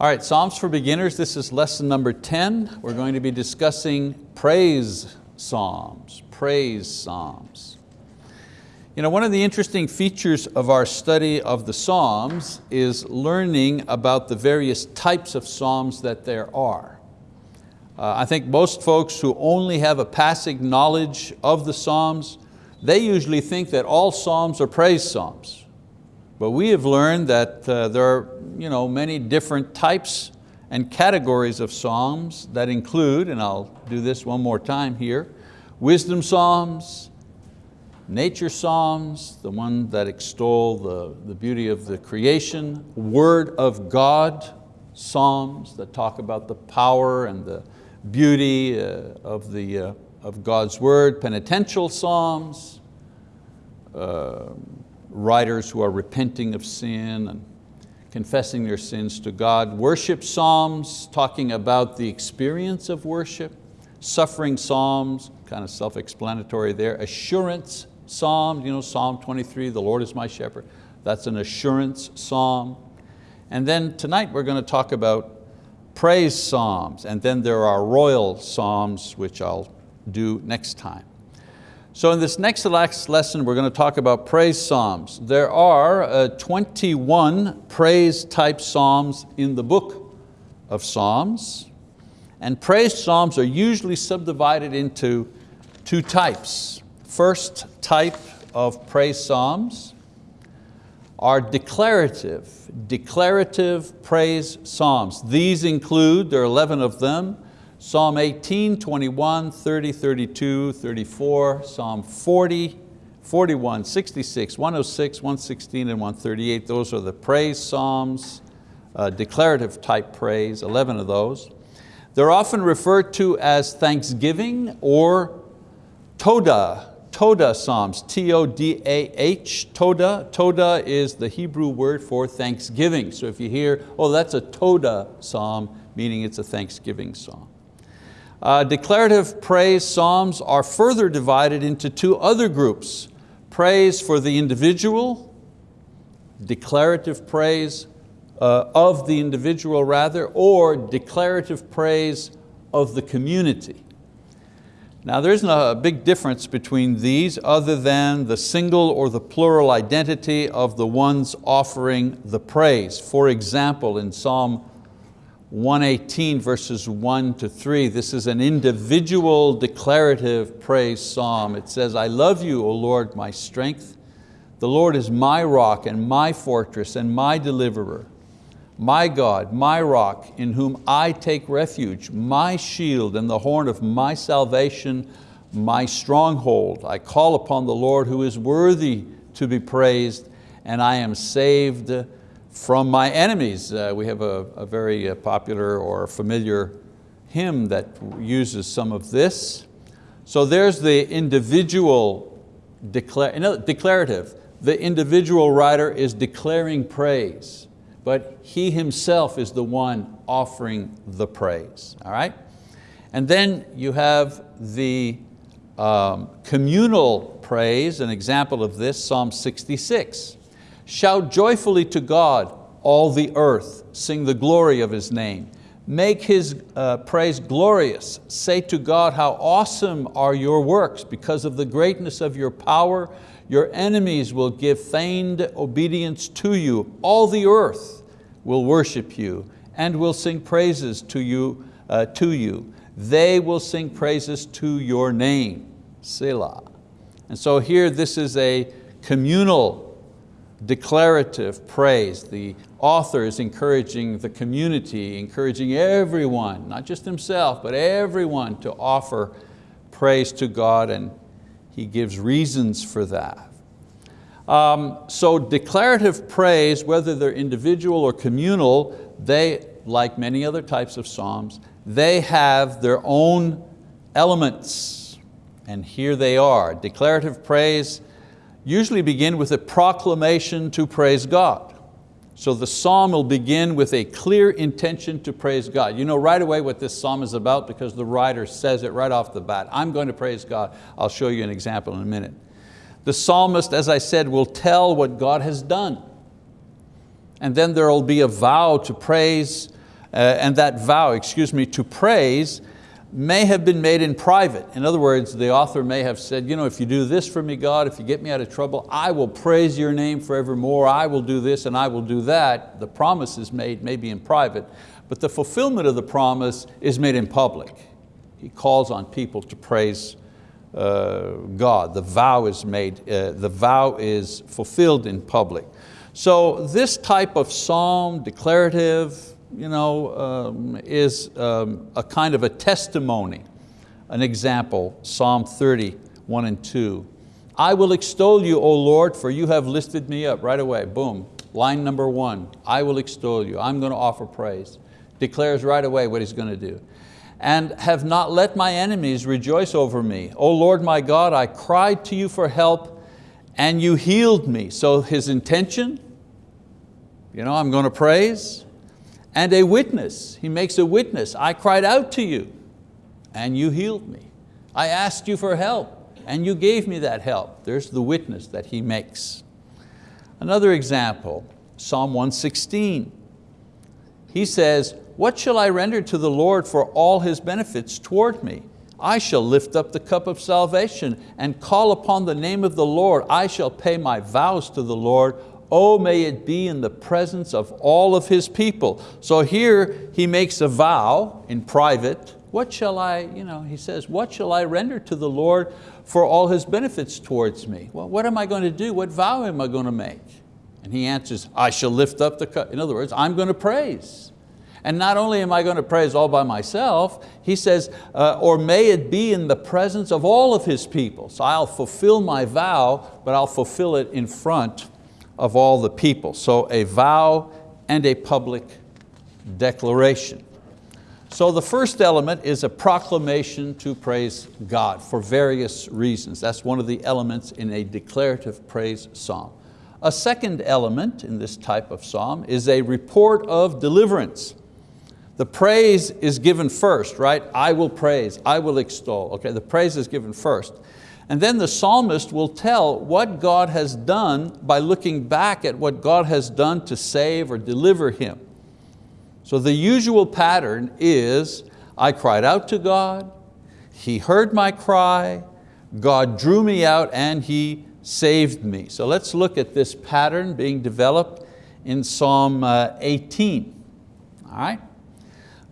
All right, Psalms for Beginners, this is lesson number 10. We're going to be discussing praise psalms, praise psalms. You know, one of the interesting features of our study of the Psalms is learning about the various types of Psalms that there are. Uh, I think most folks who only have a passing knowledge of the Psalms, they usually think that all Psalms are praise Psalms. But we have learned that uh, there are you know, many different types and categories of Psalms that include, and I'll do this one more time here, wisdom Psalms, nature Psalms, the one that extol the, the beauty of the creation, word of God Psalms that talk about the power and the beauty uh, of, the, uh, of God's word, penitential Psalms, uh, writers who are repenting of sin and confessing their sins to God, worship psalms talking about the experience of worship, suffering psalms, kind of self-explanatory there, assurance psalm, you know, Psalm 23, the Lord is my shepherd, that's an assurance psalm. And then tonight we're going to talk about praise psalms, and then there are royal psalms, which I'll do next time. So in this next lesson, we're going to talk about praise psalms. There are uh, 21 praise type psalms in the book of Psalms. And praise psalms are usually subdivided into two types. First type of praise psalms are declarative, declarative praise psalms. These include, there are 11 of them, Psalm 18, 21, 30, 32, 34, Psalm 40, 41, 66, 106, 116, and 138. Those are the praise Psalms, uh, declarative type praise, 11 of those. They're often referred to as thanksgiving or Todah, Todah Psalms, T-O-D-A-H, Todah. Todah is the Hebrew word for thanksgiving. So if you hear, oh that's a Todah Psalm, meaning it's a thanksgiving psalm. Uh, declarative praise psalms are further divided into two other groups. Praise for the individual, declarative praise uh, of the individual rather, or declarative praise of the community. Now there isn't a big difference between these other than the single or the plural identity of the ones offering the praise. For example, in Psalm 118 verses 1 to 3. This is an individual declarative praise psalm. It says, I love you, O Lord, my strength. The Lord is my rock and my fortress and my deliverer. My God, my rock, in whom I take refuge, my shield and the horn of my salvation, my stronghold. I call upon the Lord who is worthy to be praised, and I am saved from my enemies. Uh, we have a, a very uh, popular or familiar hymn that uses some of this. So there's the individual no, declarative. The individual writer is declaring praise, but he himself is the one offering the praise, all right? And then you have the um, communal praise, an example of this, Psalm 66. Shout joyfully to God, all the earth, sing the glory of His name. Make His uh, praise glorious. Say to God, how awesome are your works because of the greatness of your power. Your enemies will give feigned obedience to you. All the earth will worship you and will sing praises to you. Uh, to you. They will sing praises to your name, Selah. And so here this is a communal declarative praise. The author is encouraging the community, encouraging everyone, not just himself, but everyone to offer praise to God and he gives reasons for that. Um, so declarative praise, whether they're individual or communal, they, like many other types of psalms, they have their own elements. And here they are. Declarative praise usually begin with a proclamation to praise God. So the psalm will begin with a clear intention to praise God. You know right away what this psalm is about because the writer says it right off the bat. I'm going to praise God. I'll show you an example in a minute. The psalmist, as I said, will tell what God has done. And then there will be a vow to praise uh, and that vow, excuse me, to praise may have been made in private. In other words, the author may have said, you know, if you do this for me, God, if you get me out of trouble, I will praise your name forevermore, I will do this and I will do that. The promise is made maybe in private, but the fulfillment of the promise is made in public. He calls on people to praise uh, God. The vow is made, uh, the vow is fulfilled in public. So this type of psalm, declarative, you know, um, is um, a kind of a testimony. An example, Psalm 30, 1 and 2. I will extol you, O Lord, for you have lifted me up. Right away, boom. Line number one, I will extol you. I'm going to offer praise. Declares right away what he's going to do. And have not let my enemies rejoice over me. O Lord my God, I cried to you for help and you healed me. So his intention, you know, I'm going to praise and a witness. He makes a witness. I cried out to you and you healed me. I asked you for help and you gave me that help. There's the witness that he makes. Another example, Psalm 116. He says, what shall I render to the Lord for all His benefits toward me? I shall lift up the cup of salvation and call upon the name of the Lord. I shall pay my vows to the Lord. Oh, may it be in the presence of all of His people. So here he makes a vow in private. What shall I, you know, he says, what shall I render to the Lord for all His benefits towards me? Well, what am I going to do? What vow am I going to make? And he answers, I shall lift up the cup. In other words, I'm going to praise. And not only am I going to praise all by myself, he says, uh, or may it be in the presence of all of his people. So I'll fulfill my vow, but I'll fulfill it in front of all the people. So a vow and a public declaration. So the first element is a proclamation to praise God for various reasons. That's one of the elements in a declarative praise psalm. A second element in this type of psalm is a report of deliverance. The praise is given first, right? I will praise, I will extol. Okay, the praise is given first. And then the psalmist will tell what God has done by looking back at what God has done to save or deliver him. So the usual pattern is, I cried out to God, He heard my cry, God drew me out and He saved me. So let's look at this pattern being developed in Psalm uh, 18. All right?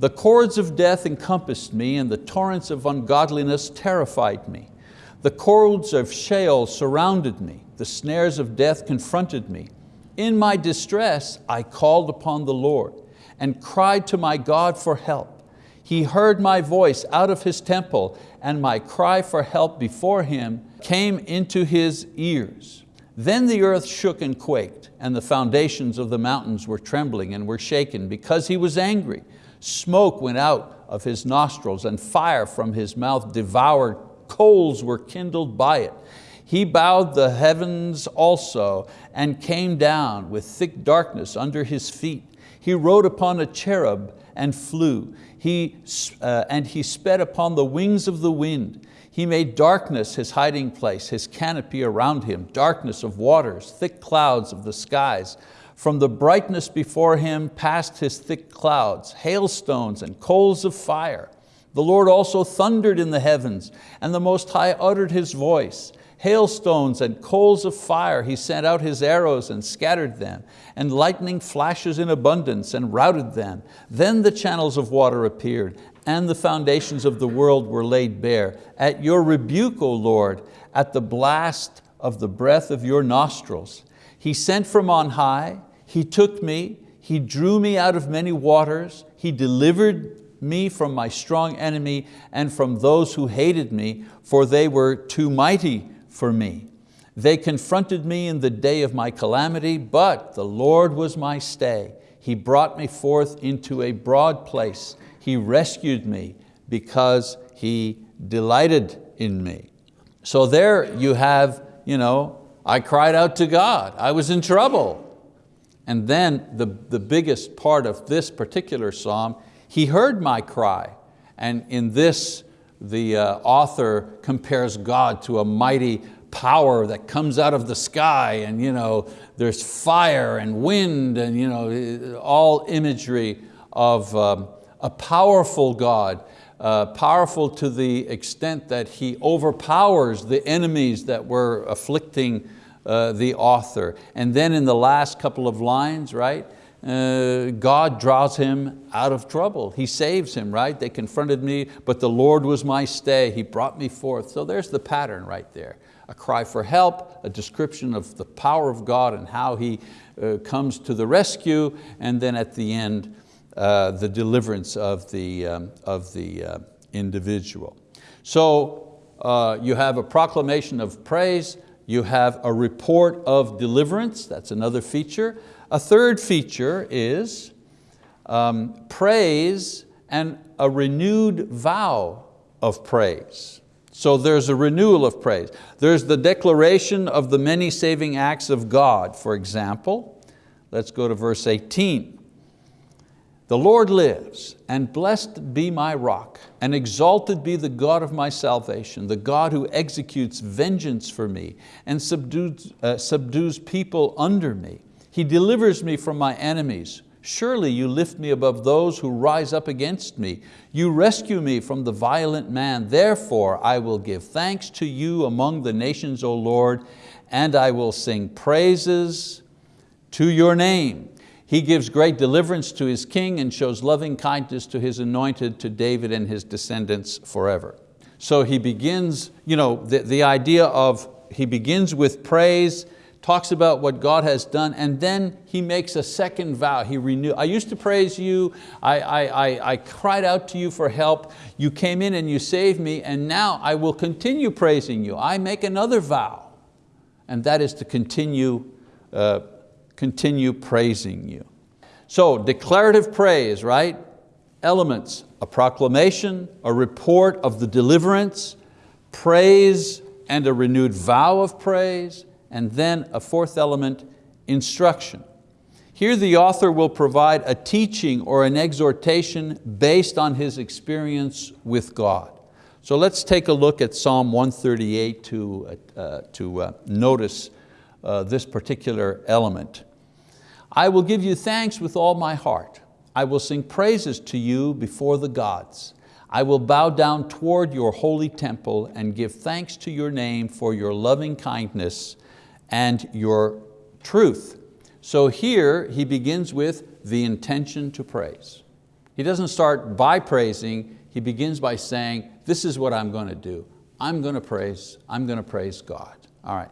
The cords of death encompassed me and the torrents of ungodliness terrified me. The cords of Sheol surrounded me. The snares of death confronted me. In my distress, I called upon the Lord and cried to my God for help. He heard my voice out of His temple and my cry for help before Him came into His ears. Then the earth shook and quaked and the foundations of the mountains were trembling and were shaken because He was angry. Smoke went out of his nostrils and fire from his mouth devoured, coals were kindled by it. He bowed the heavens also and came down with thick darkness under his feet. He rode upon a cherub and flew. He, uh, and he sped upon the wings of the wind. He made darkness his hiding place, his canopy around him, darkness of waters, thick clouds of the skies. From the brightness before him passed his thick clouds, hailstones and coals of fire. The Lord also thundered in the heavens, and the Most High uttered His voice. Hailstones and coals of fire, He sent out His arrows and scattered them, and lightning flashes in abundance and routed them. Then the channels of water appeared, and the foundations of the world were laid bare. At your rebuke, O Lord, at the blast of the breath of your nostrils. He sent from on high, He took me, He drew me out of many waters, He delivered me from my strong enemy and from those who hated me, for they were too mighty for me. They confronted me in the day of my calamity, but the Lord was my stay. He brought me forth into a broad place. He rescued me because He delighted in me. So there you have you know, I cried out to God, I was in trouble. And then the, the biggest part of this particular psalm, He heard my cry. And in this, the uh, author compares God to a mighty power that comes out of the sky and you know, there's fire and wind and you know, all imagery of um, a powerful God, uh, powerful to the extent that he overpowers the enemies that were afflicting uh, the author. And then in the last couple of lines, right, uh, God draws him out of trouble. He saves him, right? They confronted me, but the Lord was my stay. He brought me forth. So there's the pattern right there. A cry for help, a description of the power of God and how He uh, comes to the rescue, and then at the end, uh, the deliverance of the, um, of the uh, individual. So uh, you have a proclamation of praise, you have a report of deliverance, that's another feature. A third feature is um, praise and a renewed vow of praise. So there's a renewal of praise. There's the declaration of the many saving acts of God, for example. Let's go to verse 18. The Lord lives, and blessed be my rock, and exalted be the God of my salvation, the God who executes vengeance for me, and subdues, uh, subdues people under me. He delivers me from my enemies. Surely you lift me above those who rise up against me. You rescue me from the violent man. Therefore I will give thanks to you among the nations, O Lord, and I will sing praises to your name. He gives great deliverance to his king and shows loving kindness to his anointed, to David and his descendants forever. So he begins, you know, the, the idea of, he begins with praise, talks about what God has done, and then he makes a second vow. He renew. I used to praise you, I, I, I, I, cried out to you for help, you came in and you saved me, and now I will continue praising you. I make another vow, and that is to continue uh, continue praising you. So declarative praise, right? Elements, a proclamation, a report of the deliverance, praise and a renewed vow of praise, and then a fourth element, instruction. Here the author will provide a teaching or an exhortation based on his experience with God. So let's take a look at Psalm 138 to, uh, to uh, notice uh, this particular element. I will give you thanks with all my heart. I will sing praises to you before the gods. I will bow down toward your holy temple and give thanks to your name for your loving kindness and your truth. So here he begins with the intention to praise. He doesn't start by praising, he begins by saying, this is what I'm going to do. I'm going to praise, I'm going to praise God. All right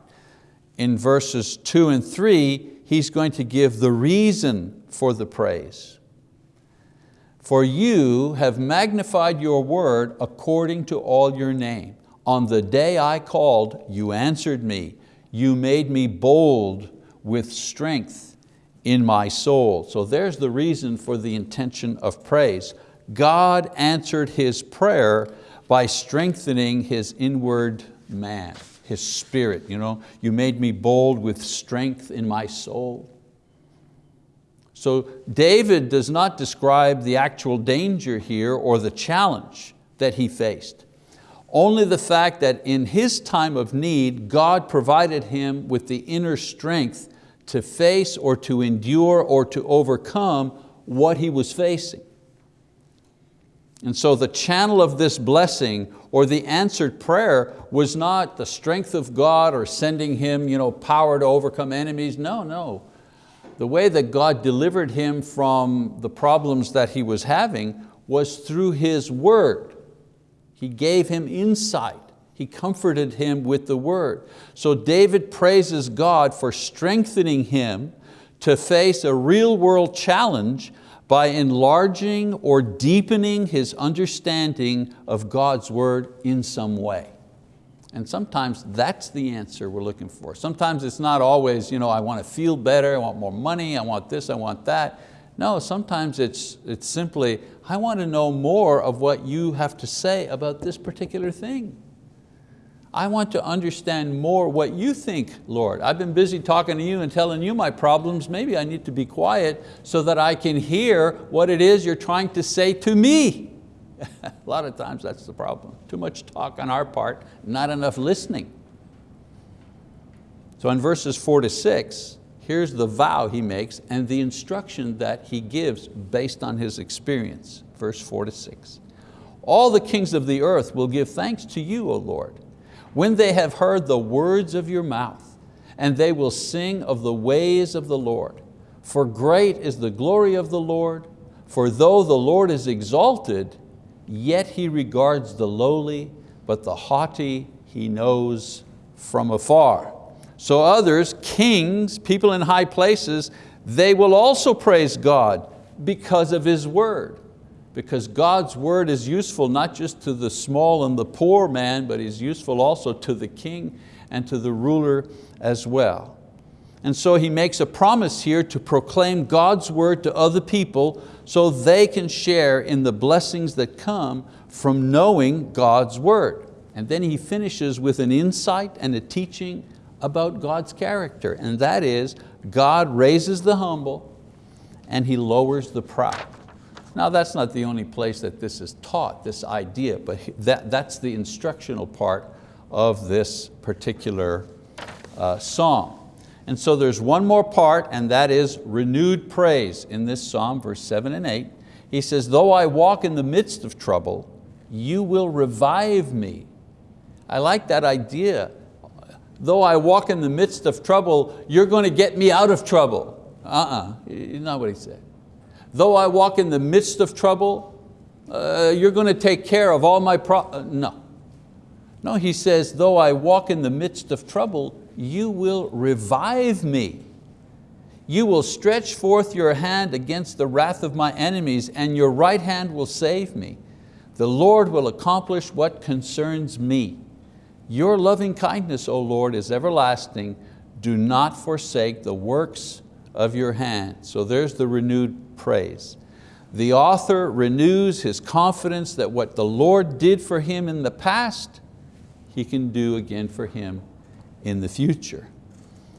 in verses two and three, he's going to give the reason for the praise. For you have magnified your word according to all your name. On the day I called, you answered me. You made me bold with strength in my soul. So there's the reason for the intention of praise. God answered his prayer by strengthening his inward man his spirit. You, know, you made me bold with strength in my soul. So David does not describe the actual danger here or the challenge that he faced. Only the fact that in his time of need, God provided him with the inner strength to face or to endure or to overcome what he was facing. And so the channel of this blessing or the answered prayer was not the strength of God or sending him you know, power to overcome enemies. No, no. The way that God delivered him from the problems that he was having was through His word. He gave him insight. He comforted him with the word. So David praises God for strengthening him to face a real world challenge by enlarging or deepening his understanding of God's word in some way. And sometimes that's the answer we're looking for. Sometimes it's not always, you know, I want to feel better, I want more money, I want this, I want that. No, sometimes it's, it's simply, I want to know more of what you have to say about this particular thing. I want to understand more what you think, Lord. I've been busy talking to you and telling you my problems. Maybe I need to be quiet so that I can hear what it is you're trying to say to me. A lot of times that's the problem. Too much talk on our part, not enough listening. So in verses four to six, here's the vow he makes and the instruction that he gives based on his experience. Verse four to six. All the kings of the earth will give thanks to you, O Lord, when they have heard the words of your mouth, and they will sing of the ways of the Lord. For great is the glory of the Lord, for though the Lord is exalted, yet He regards the lowly, but the haughty He knows from afar. So others, kings, people in high places, they will also praise God because of His word. Because God's word is useful not just to the small and the poor man, but is useful also to the king and to the ruler as well. And so he makes a promise here to proclaim God's word to other people so they can share in the blessings that come from knowing God's word. And then he finishes with an insight and a teaching about God's character, and that is God raises the humble and He lowers the proud. Now that's not the only place that this is taught, this idea, but that, that's the instructional part of this particular uh, psalm. And so there's one more part and that is renewed praise in this psalm, verse seven and eight. He says, though I walk in the midst of trouble, you will revive me. I like that idea though I walk in the midst of trouble, you're going to get me out of trouble. Uh-uh, not what he said. Though I walk in the midst of trouble, uh, you're going to take care of all my problems. Uh, no. No, he says, though I walk in the midst of trouble, you will revive me. You will stretch forth your hand against the wrath of my enemies and your right hand will save me. The Lord will accomplish what concerns me. Your loving kindness, O Lord, is everlasting. Do not forsake the works of your hand. So there's the renewed praise. The author renews his confidence that what the Lord did for him in the past, He can do again for him in the future.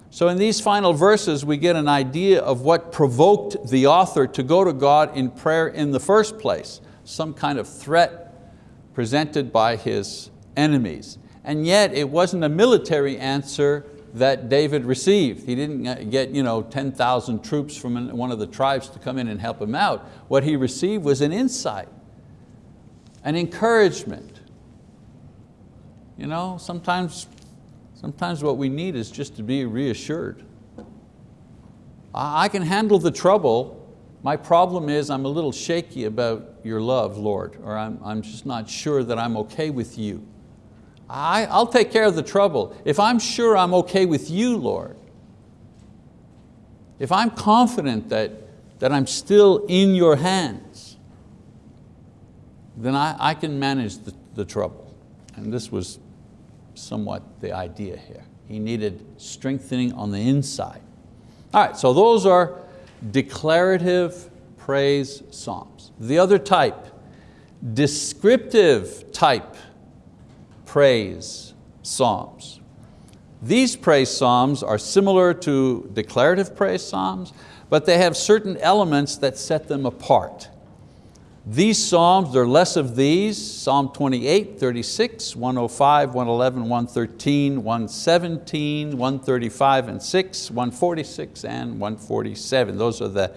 So in these final verses, we get an idea of what provoked the author to go to God in prayer in the first place, some kind of threat presented by his enemies and yet it wasn't a military answer that David received. He didn't uh, get you know, 10,000 troops from one of the tribes to come in and help him out. What he received was an insight, an encouragement. You know, sometimes, sometimes what we need is just to be reassured. I can handle the trouble. My problem is I'm a little shaky about your love, Lord, or I'm, I'm just not sure that I'm okay with you. I, I'll take care of the trouble. If I'm sure I'm okay with you, Lord, if I'm confident that, that I'm still in your hands, then I, I can manage the, the trouble. And this was somewhat the idea here. He needed strengthening on the inside. All right, so those are declarative praise psalms. The other type, descriptive type praise psalms. These praise psalms are similar to declarative praise psalms, but they have certain elements that set them apart. These psalms, there are less of these, Psalm 28, 36, 105, 111, 113, 117, 135 and 6, 146 and 147. Those are the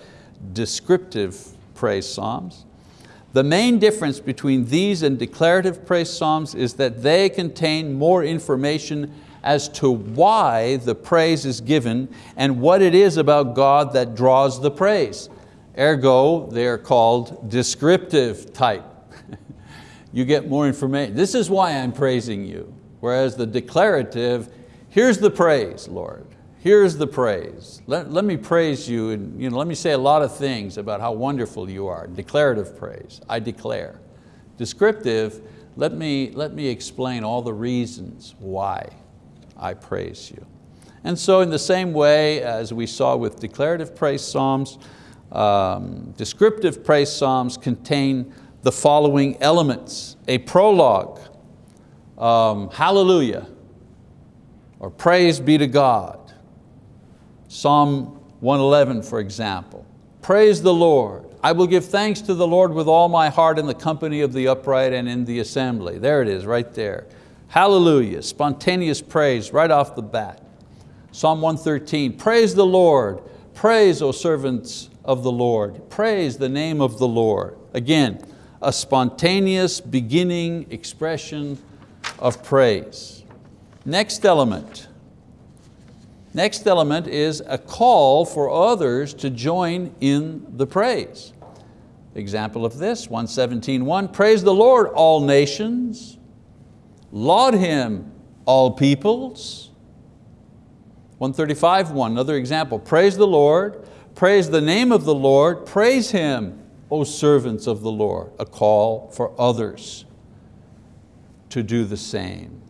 descriptive praise psalms. The main difference between these and declarative praise psalms is that they contain more information as to why the praise is given and what it is about God that draws the praise. Ergo, they're called descriptive type. you get more information. This is why I'm praising you. Whereas the declarative, here's the praise, Lord here's the praise. Let, let me praise you and you know, let me say a lot of things about how wonderful you are. Declarative praise, I declare. Descriptive, let me, let me explain all the reasons why I praise you. And so in the same way as we saw with declarative praise psalms, um, descriptive praise psalms contain the following elements. A prologue, um, hallelujah, or praise be to God. Psalm 111, for example. Praise the Lord. I will give thanks to the Lord with all my heart in the company of the upright and in the assembly. There it is, right there. Hallelujah, spontaneous praise right off the bat. Psalm 113, praise the Lord, praise, O servants of the Lord, praise the name of the Lord. Again, a spontaneous beginning expression of praise. Next element. Next element is a call for others to join in the praise. Example of this, 117.1, praise the Lord, all nations. Laud Him, all peoples. 135.1, another example, praise the Lord, praise the name of the Lord, praise Him, O servants of the Lord, a call for others to do the same.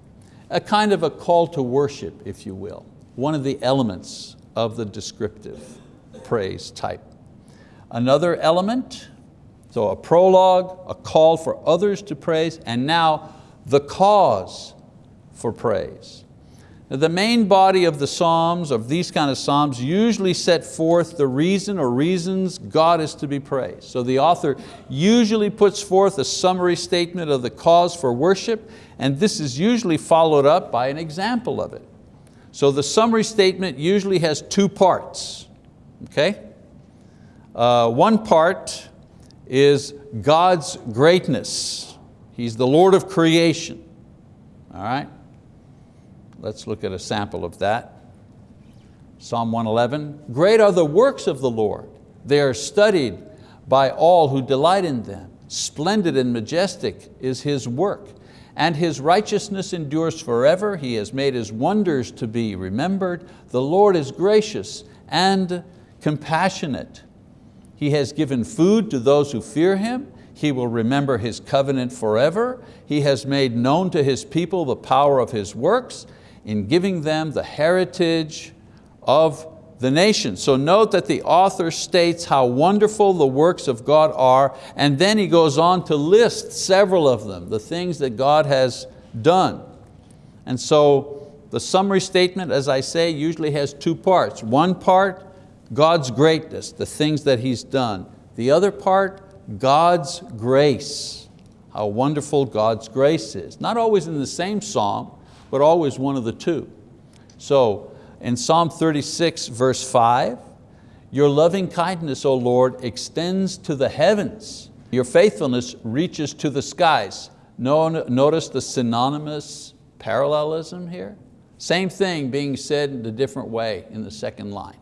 A kind of a call to worship, if you will. One of the elements of the descriptive praise type. Another element, so a prologue, a call for others to praise, and now the cause for praise. The main body of the Psalms, of these kind of Psalms, usually set forth the reason or reasons God is to be praised. So the author usually puts forth a summary statement of the cause for worship, and this is usually followed up by an example of it. So the summary statement usually has two parts, okay? Uh, one part is God's greatness. He's the Lord of creation, all right? Let's look at a sample of that. Psalm 111, great are the works of the Lord. They are studied by all who delight in them. Splendid and majestic is His work, and His righteousness endures forever. He has made His wonders to be remembered. The Lord is gracious and compassionate. He has given food to those who fear Him. He will remember His covenant forever. He has made known to His people the power of His works in giving them the heritage of the nation. So note that the author states how wonderful the works of God are, and then he goes on to list several of them, the things that God has done. And so the summary statement, as I say, usually has two parts. One part, God's greatness, the things that He's done. The other part, God's grace, how wonderful God's grace is. Not always in the same psalm, but always one of the two. So in Psalm 36 verse 5, your loving kindness, O Lord, extends to the heavens. Your faithfulness reaches to the skies. Notice the synonymous parallelism here. Same thing being said in a different way in the second line.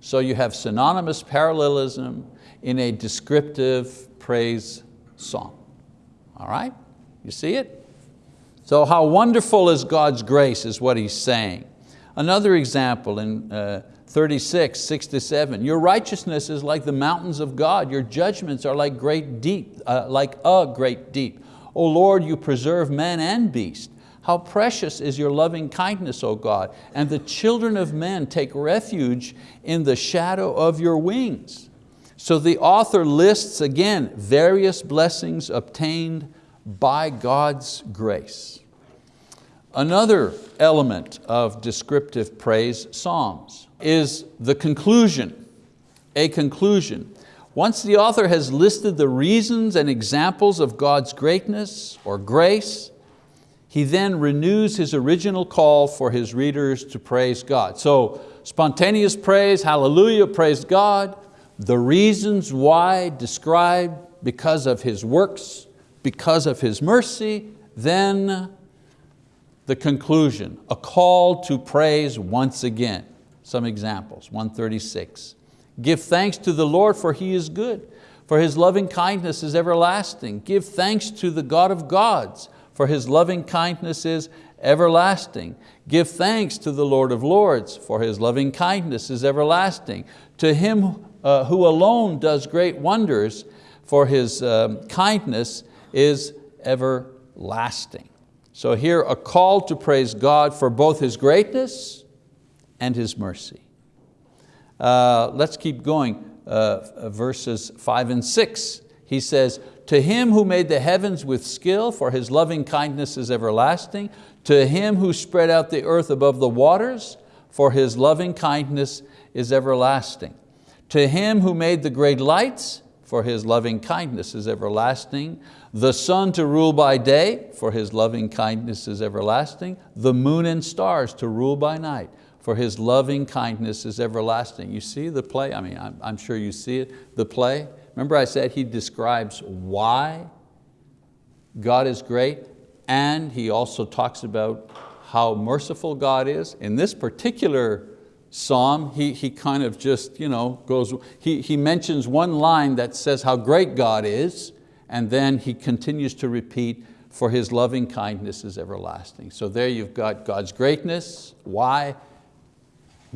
So you have synonymous parallelism in a descriptive praise song. All right, you see it? So how wonderful is God's grace is what he's saying. Another example in uh, 36, 6 to 7. Your righteousness is like the mountains of God. Your judgments are like great deep, uh, like a great deep. O Lord, you preserve man and beast. How precious is your loving kindness, O God, and the children of men take refuge in the shadow of your wings. So the author lists again various blessings obtained by God's grace. Another element of descriptive praise psalms is the conclusion, a conclusion. Once the author has listed the reasons and examples of God's greatness or grace, he then renews his original call for his readers to praise God. So spontaneous praise, hallelujah, praise God. The reasons why described because of His works, because of His mercy, then the conclusion, a call to praise once again. Some examples, 136. Give thanks to the Lord for He is good, for His loving kindness is everlasting. Give thanks to the God of gods, for His loving kindness is everlasting. Give thanks to the Lord of lords, for His loving kindness is everlasting. To Him uh, who alone does great wonders, for His um, kindness is everlasting. So here a call to praise God for both His greatness and His mercy. Uh, let's keep going, uh, verses five and six. He says, to Him who made the heavens with skill, for His loving kindness is everlasting. To Him who spread out the earth above the waters, for His loving kindness is everlasting. To Him who made the great lights, for His loving kindness is everlasting. The sun to rule by day, for His loving kindness is everlasting. The moon and stars to rule by night, for His loving kindness is everlasting. You see the play? I mean, I'm, I'm sure you see it, the play. Remember I said He describes why God is great, and He also talks about how merciful God is. In this particular psalm, he, he kind of just you know, goes, he, he mentions one line that says how great God is, and then he continues to repeat, for His loving kindness is everlasting. So there you've got God's greatness, why?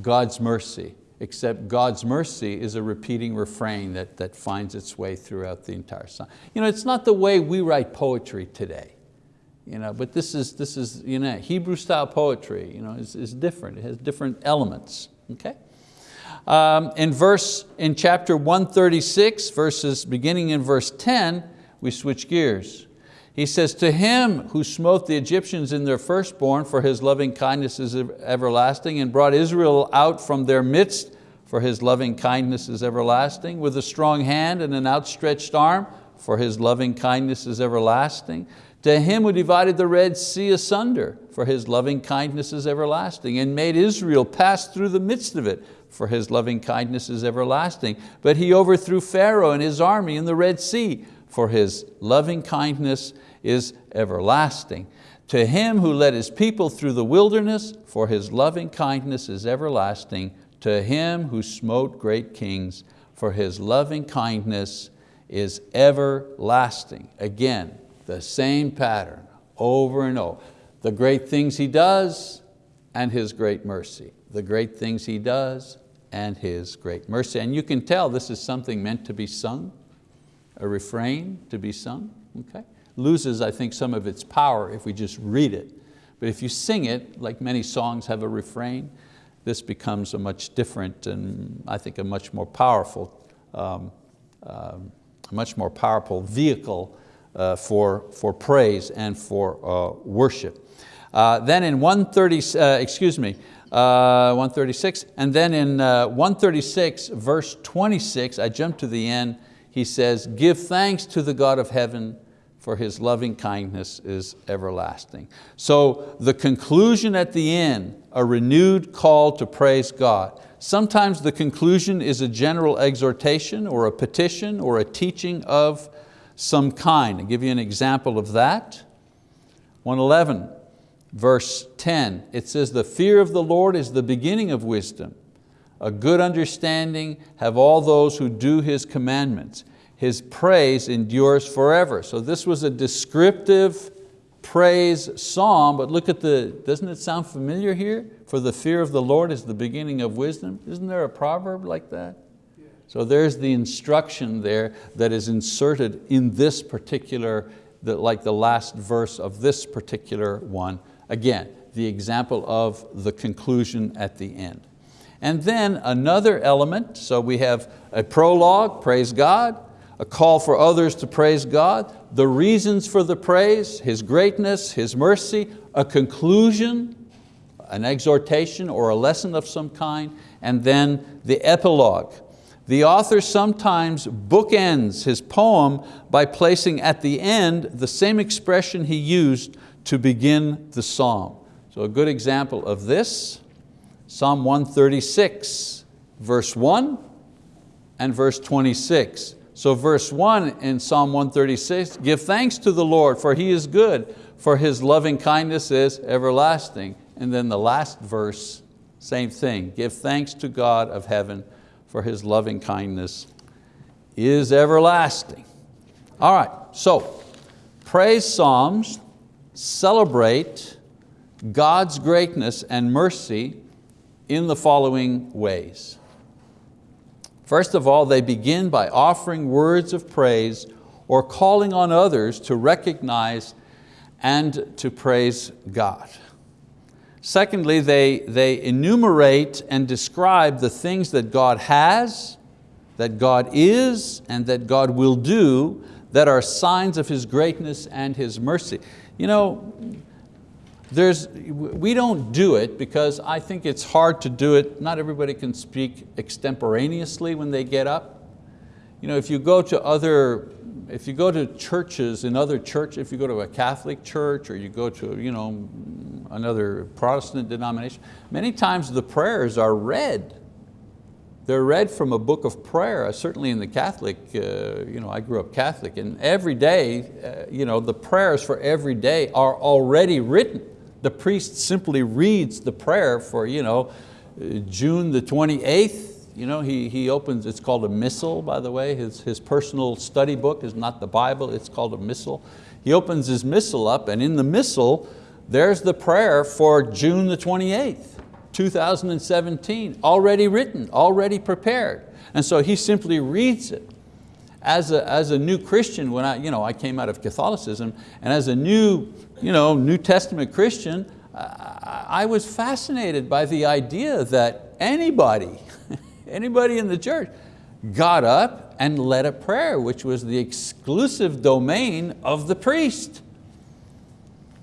God's mercy, except God's mercy is a repeating refrain that, that finds its way throughout the entire psalm. You know, it's not the way we write poetry today. You know, but this is, this is you know, Hebrew style poetry you know, is, is different. It has different elements. Okay? Um, in verse, in chapter 136, verses beginning in verse 10, we switch gears. He says, to him who smote the Egyptians in their firstborn for his loving kindness is everlasting and brought Israel out from their midst for his loving kindness is everlasting with a strong hand and an outstretched arm for his loving kindness is everlasting to him who divided the Red Sea asunder, for his loving kindness is everlasting, and made Israel pass through the midst of it, for his loving kindness is everlasting. But he overthrew Pharaoh and his army in the Red Sea, for his loving kindness is everlasting. To him who led his people through the wilderness, for his loving kindness is everlasting. To him who smote great kings, for his loving kindness is everlasting. Again, the same pattern over and over. The great things He does and His great mercy. The great things He does and His great mercy. And you can tell this is something meant to be sung, a refrain to be sung. Okay? Loses, I think, some of its power if we just read it. But if you sing it, like many songs have a refrain, this becomes a much different and I think a much more powerful, um, um, much more powerful vehicle uh, for, for praise and for uh, worship. Uh, then in 130, uh, excuse me, uh, 136, and then in uh, 136 verse 26, I jump to the end, he says, give thanks to the God of heaven for His loving kindness is everlasting. So the conclusion at the end, a renewed call to praise God. Sometimes the conclusion is a general exhortation or a petition or a teaching of some kind. I'll give you an example of that. 111, verse 10, it says, the fear of the Lord is the beginning of wisdom. A good understanding have all those who do His commandments. His praise endures forever. So this was a descriptive praise psalm, but look at the, doesn't it sound familiar here? For the fear of the Lord is the beginning of wisdom. Isn't there a proverb like that? So there's the instruction there that is inserted in this particular, like the last verse of this particular one. Again, the example of the conclusion at the end. And then another element, so we have a prologue, praise God, a call for others to praise God, the reasons for the praise, His greatness, His mercy, a conclusion, an exhortation or a lesson of some kind, and then the epilogue, the author sometimes bookends his poem by placing at the end the same expression he used to begin the psalm. So a good example of this, Psalm 136, verse 1 and verse 26. So verse 1 in Psalm 136, give thanks to the Lord for He is good, for His loving kindness is everlasting. And then the last verse, same thing, give thanks to God of heaven for His loving kindness is everlasting. All right, so praise psalms celebrate God's greatness and mercy in the following ways. First of all, they begin by offering words of praise or calling on others to recognize and to praise God. Secondly, they, they enumerate and describe the things that God has, that God is, and that God will do that are signs of His greatness and His mercy. You know, there's, we don't do it because I think it's hard to do it. Not everybody can speak extemporaneously when they get up. you know, if you go to other, if you go to churches in other churches, if you go to a Catholic church or you go to you know, another Protestant denomination, many times the prayers are read. They're read from a book of prayer, uh, certainly in the Catholic, uh, you know, I grew up Catholic, and every day, uh, you know, the prayers for every day are already written. The priest simply reads the prayer for you know, June the 28th, you know, he, he opens, it's called a missal, by the way. His, his personal study book is not the Bible, it's called a missal. He opens his missal up and in the missal, there's the prayer for June the 28th, 2017, already written, already prepared. And so he simply reads it. As a, as a new Christian, when I, you know, I came out of Catholicism, and as a new, you know, New Testament Christian, I, I was fascinated by the idea that anybody, anybody in the church, got up and led a prayer, which was the exclusive domain of the priest.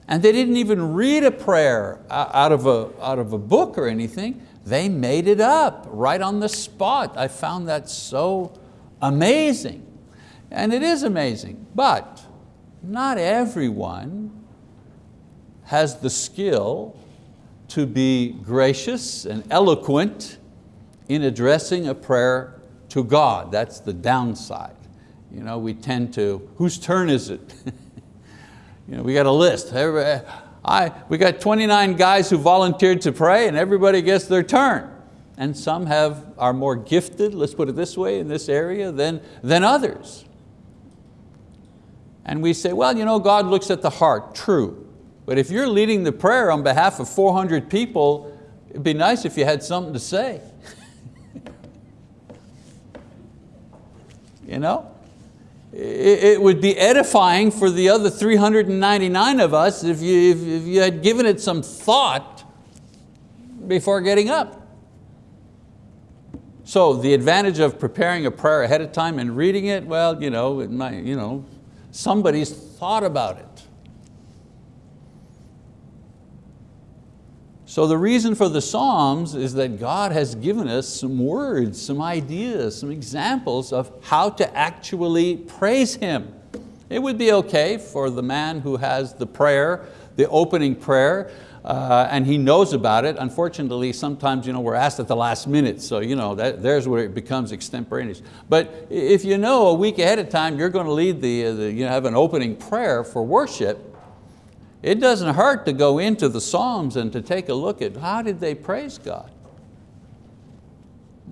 And they didn't even read a prayer uh, out of a, out of a book or anything. They made it up right on the spot. I found that so amazing. And it is amazing, but not everyone has the skill to be gracious and eloquent in addressing a prayer to God. That's the downside. You know, we tend to, whose turn is it? you know, we got a list. I, we got 29 guys who volunteered to pray and everybody gets their turn. And some have, are more gifted, let's put it this way, in this area than, than others. And we say, well, you know, God looks at the heart, true. But if you're leading the prayer on behalf of 400 people, it'd be nice if you had something to say. You know? It would be edifying for the other 399 of us if you, if you had given it some thought before getting up. So the advantage of preparing a prayer ahead of time and reading it, well, you know, it might, you know, somebody's thought about it. So the reason for the Psalms is that God has given us some words, some ideas, some examples of how to actually praise Him. It would be okay for the man who has the prayer, the opening prayer, uh, and he knows about it. Unfortunately, sometimes you know, we're asked at the last minute, so you know, that, there's where it becomes extemporaneous. But if you know a week ahead of time you're going to lead the, the you know, have an opening prayer for worship, it doesn't hurt to go into the Psalms and to take a look at how did they praise God.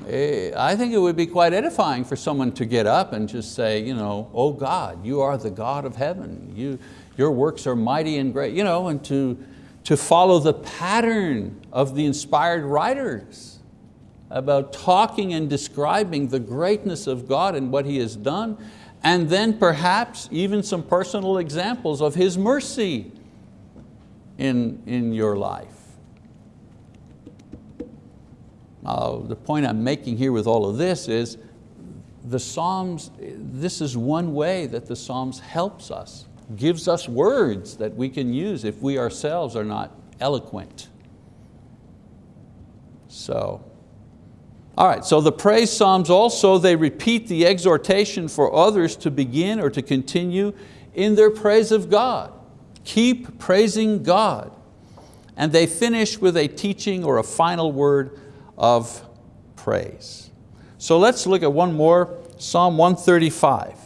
Eh, I think it would be quite edifying for someone to get up and just say, you know, oh God, you are the God of heaven. You, your works are mighty and great. You know, and to, to follow the pattern of the inspired writers about talking and describing the greatness of God and what He has done, and then perhaps even some personal examples of His mercy in, in your life. Uh, the point I'm making here with all of this is the Psalms, this is one way that the Psalms helps us, gives us words that we can use if we ourselves are not eloquent. So, all right, so the praise Psalms also, they repeat the exhortation for others to begin or to continue in their praise of God. Keep praising God. And they finish with a teaching or a final word of praise. So let's look at one more, Psalm 135.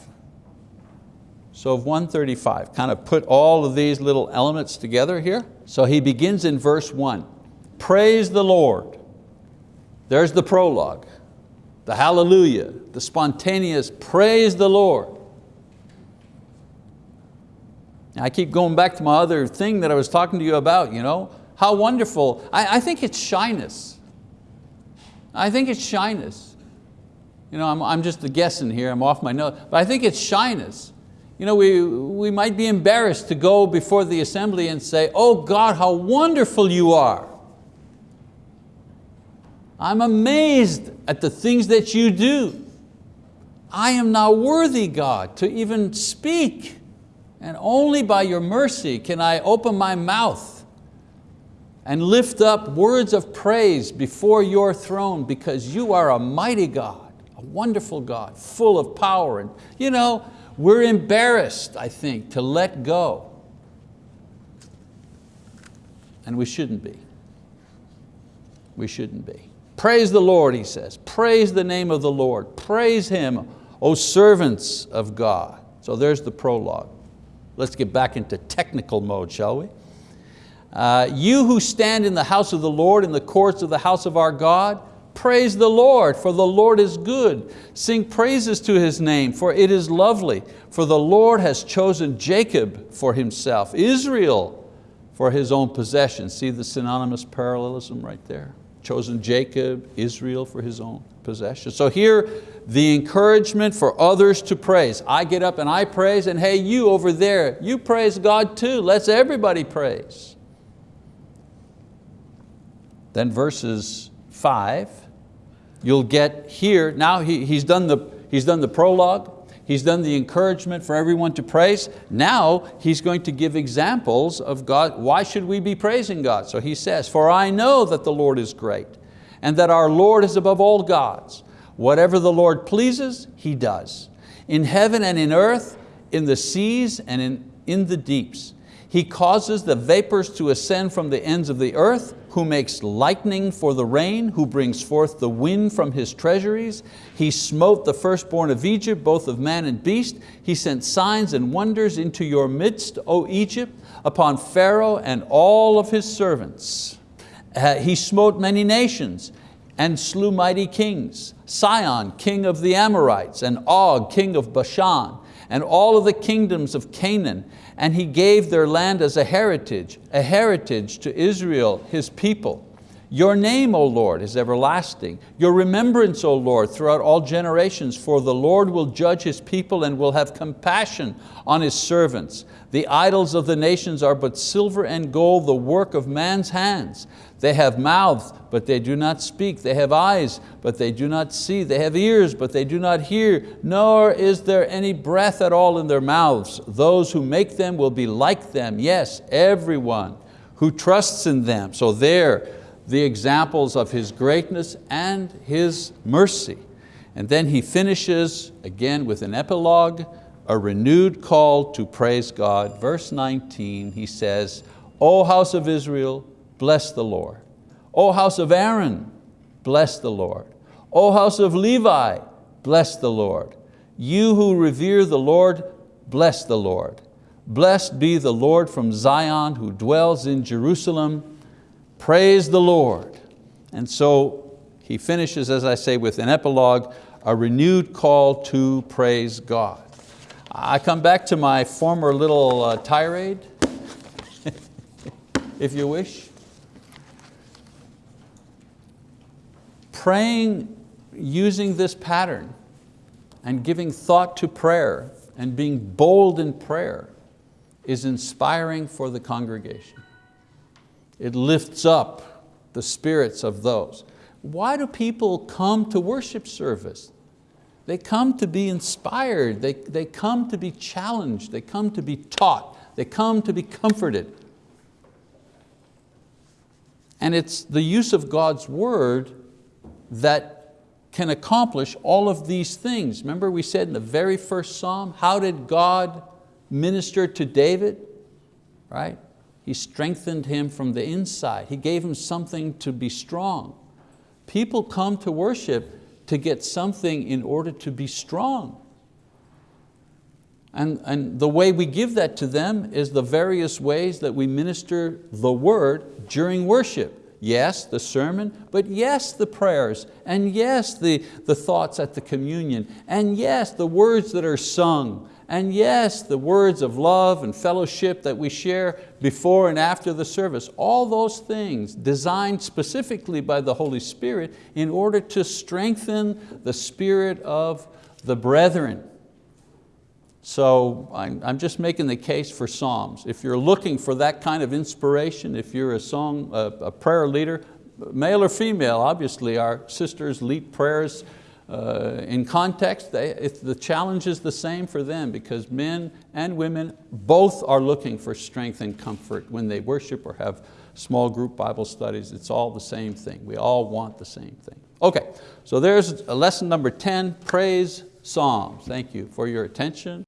So of 135, kind of put all of these little elements together here. So he begins in verse one, praise the Lord. There's the prologue, the hallelujah, the spontaneous praise the Lord. I keep going back to my other thing that I was talking to you about, you know, how wonderful. I, I think it's shyness. I think it's shyness. You know, I'm, I'm just guessing here, I'm off my note, but I think it's shyness. You know, we, we might be embarrassed to go before the assembly and say, oh God, how wonderful you are. I'm amazed at the things that you do. I am not worthy, God, to even speak. And only by your mercy can I open my mouth and lift up words of praise before your throne because you are a mighty God, a wonderful God, full of power. And you know, we're embarrassed, I think, to let go. And we shouldn't be. We shouldn't be. Praise the Lord, he says. Praise the name of the Lord. Praise Him, O servants of God. So there's the prologue. Let's get back into technical mode, shall we? Uh, you who stand in the house of the Lord, in the courts of the house of our God, praise the Lord, for the Lord is good. Sing praises to His name, for it is lovely. For the Lord has chosen Jacob for Himself, Israel for His own possession. See the synonymous parallelism right there? Chosen Jacob, Israel for His own possession. So here, the encouragement for others to praise. I get up and I praise, and hey, you over there, you praise God too. Let's everybody praise. Then verses five, you'll get here, now he, he's, done the, he's done the prologue, He's done the encouragement for everyone to praise. Now he's going to give examples of God. Why should we be praising God? So he says, for I know that the Lord is great and that our Lord is above all gods. Whatever the Lord pleases, He does. In heaven and in earth, in the seas and in, in the deeps. He causes the vapors to ascend from the ends of the earth, who makes lightning for the rain, who brings forth the wind from His treasuries. He smote the firstborn of Egypt, both of man and beast. He sent signs and wonders into your midst, O Egypt, upon Pharaoh and all of his servants. Uh, he smote many nations and slew mighty kings. Sihon, king of the Amorites, and Og, king of Bashan, and all of the kingdoms of Canaan, and he gave their land as a heritage, a heritage to Israel, his people. Your name, O Lord, is everlasting. Your remembrance, O Lord, throughout all generations, for the Lord will judge His people and will have compassion on His servants. The idols of the nations are but silver and gold, the work of man's hands. They have mouths, but they do not speak. They have eyes, but they do not see. They have ears, but they do not hear, nor is there any breath at all in their mouths. Those who make them will be like them. Yes, everyone who trusts in them. So there, the examples of His greatness and His mercy. And then he finishes again with an epilogue, a renewed call to praise God. Verse 19, he says, O house of Israel, bless the Lord. O house of Aaron, bless the Lord. O house of Levi, bless the Lord. You who revere the Lord, bless the Lord. Blessed be the Lord from Zion who dwells in Jerusalem. Praise the Lord. And so he finishes, as I say, with an epilogue, a renewed call to praise God. I come back to my former little uh, tirade, if you wish. Praying using this pattern and giving thought to prayer and being bold in prayer is inspiring for the congregation. It lifts up the spirits of those. Why do people come to worship service? They come to be inspired, they, they come to be challenged, they come to be taught, they come to be comforted. And it's the use of God's word that can accomplish all of these things. Remember we said in the very first Psalm, how did God minister to David? Right? He strengthened him from the inside. He gave him something to be strong. People come to worship to get something in order to be strong. And, and the way we give that to them is the various ways that we minister the word during worship. Yes, the sermon, but yes, the prayers, and yes, the, the thoughts at the communion, and yes, the words that are sung, and yes, the words of love and fellowship that we share before and after the service. All those things designed specifically by the Holy Spirit in order to strengthen the spirit of the brethren. So I'm, just making the case for Psalms. If you're looking for that kind of inspiration, if you're a song, a, prayer leader, male or female, obviously our sisters lead prayers uh, in context, they, the challenge is the same for them because men and women both are looking for strength and comfort when they worship or have small group Bible studies, it's all the same thing. We all want the same thing. Okay, so there's lesson number 10, praise psalms. Thank you for your attention.